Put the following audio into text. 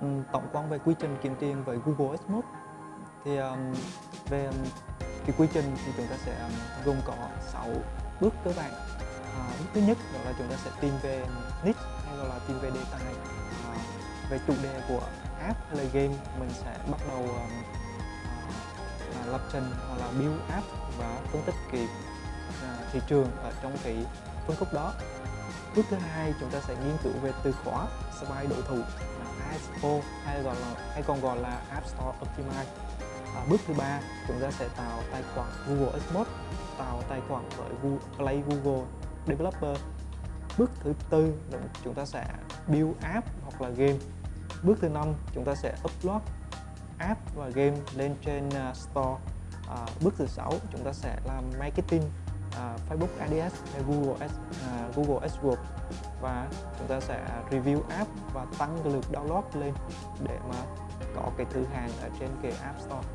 um, tổng quan về quy trình kiếm tiền với Google AdMob thì um, về um, cái quy trình thì chúng ta sẽ um, gồm có 6 bước cơ bản. À, bước thứ nhất đó là chúng ta sẽ tìm về niche hay gọi là tìm về đề tài. À, về chủ đề của app hay là game mình sẽ bắt đầu um, à, à lập trình hoặc là build app và phân tích cái à, thị trường ở trong cái phân khúc đó bước thứ hai chúng ta sẽ nghiên cứu về từ khóa spy đối thủ ISO hay gọi là hay còn gọi là App Store Optimize. À, bước thứ ba chúng ta sẽ tạo tài khoản Google Xbox tạo tài khoản với Google, Play Google Developer. Bước thứ tư là chúng ta sẽ build app hoặc là game. Bước thứ năm chúng ta sẽ upload app và game lên trên uh, store. À, bước thứ sáu chúng ta sẽ làm marketing uh, Facebook ADS hay Google Ads, uh, à, Google AdWords và chúng ta sẽ review app và tăng cái lượt download lên để mà có cái thứ hàng ở trên cái App Store.